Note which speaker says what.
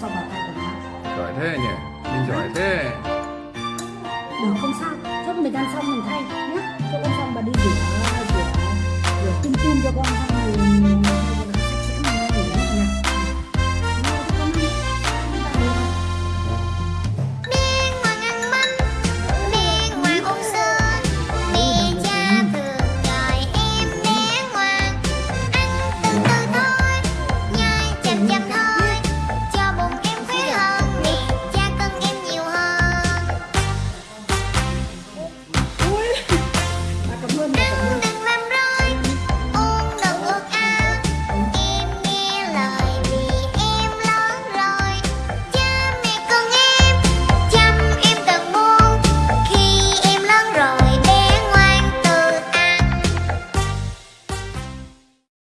Speaker 1: tôi cho vào cạnh được không? Giỏi thế nhỉ, mình giỏi thế.
Speaker 2: Được không sao, chút mình ăn xong mình thay nhé chút ăn xong bà đi rửa, rửa, rửa kim tim cho con. xong